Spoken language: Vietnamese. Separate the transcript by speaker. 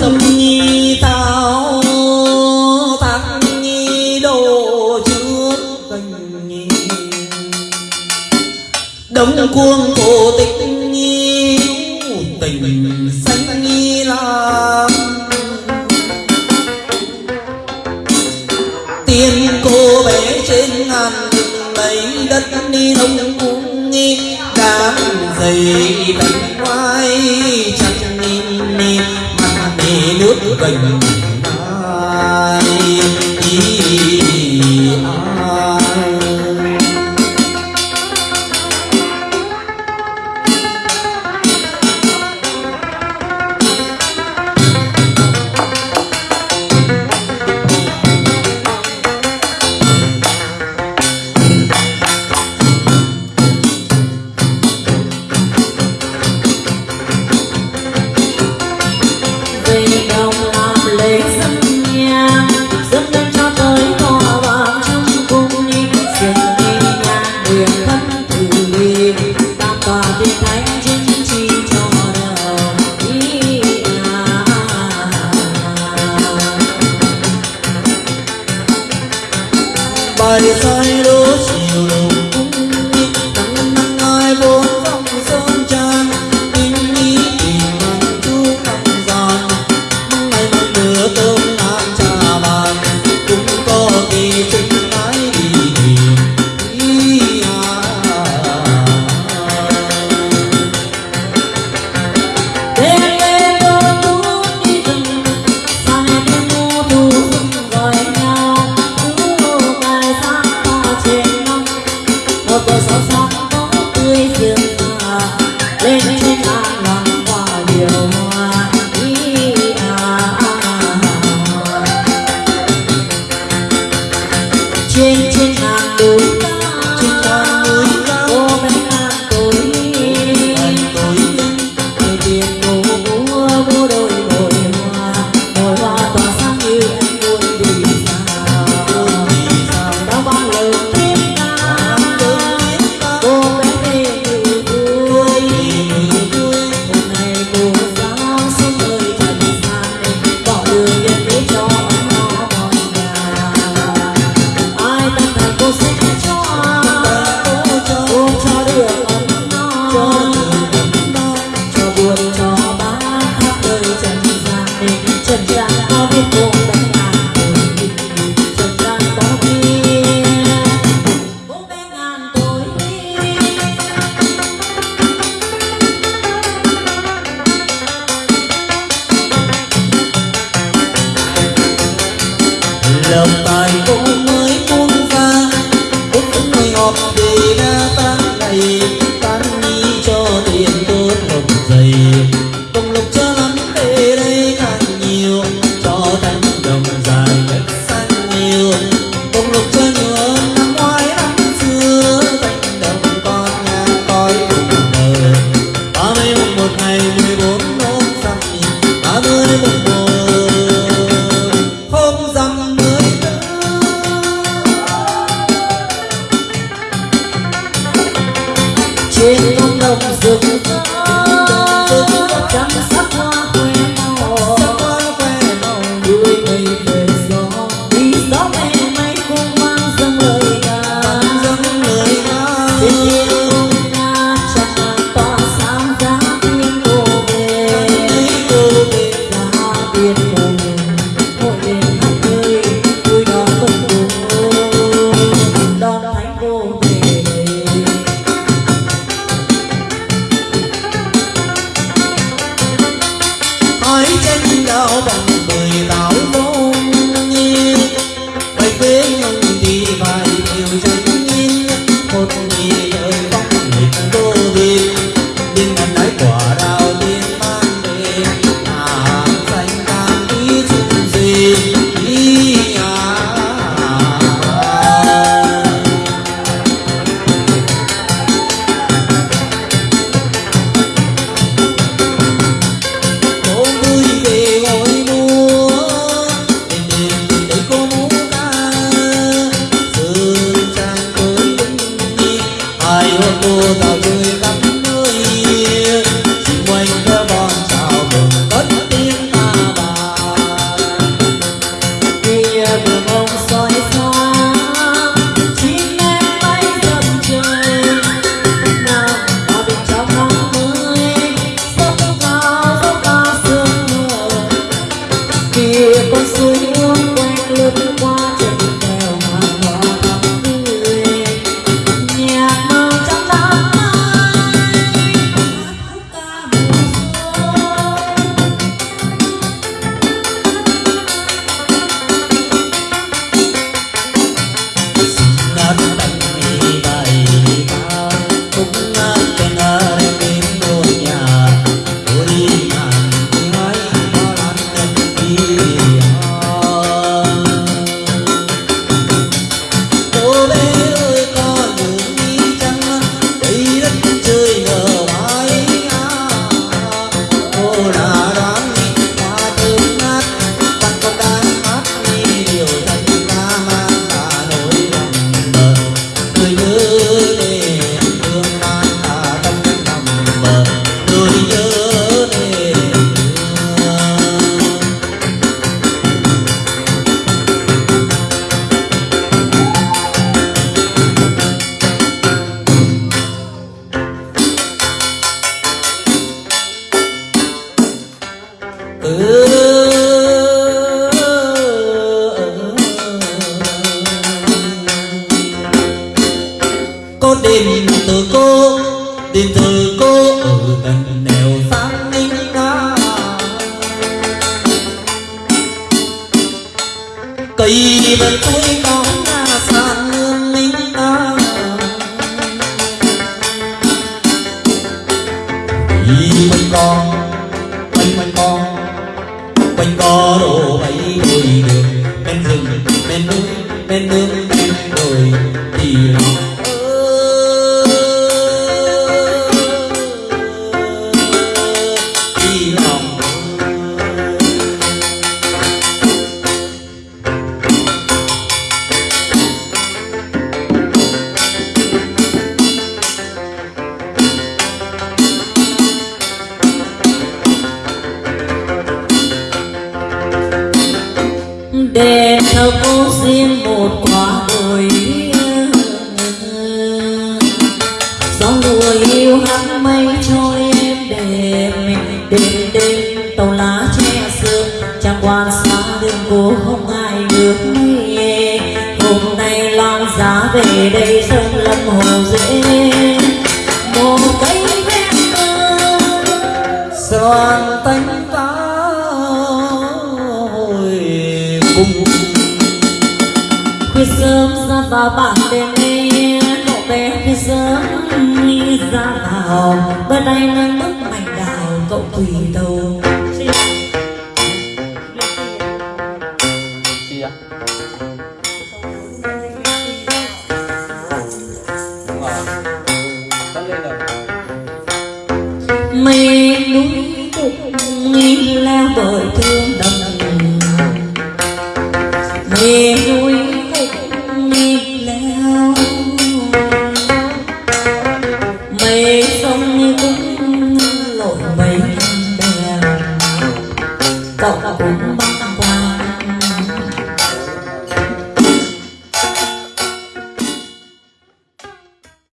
Speaker 1: sâm nhi tao tăng nhi đồ trước tình nhi. Đông cuồng cổ tịch nhi body, soil, trên
Speaker 2: trong Mãe, que não dá Sunday về
Speaker 1: đây
Speaker 2: sông lâm hồ dễ. Một cây ven tơ
Speaker 1: xoan tánh ta hồi cùng
Speaker 2: khuya sớm ra vào bạn đêm nay cậu bé khuya sớm đi ra vào. Bên anh nắng bức mảnh đào, cậu quỳ đầu. me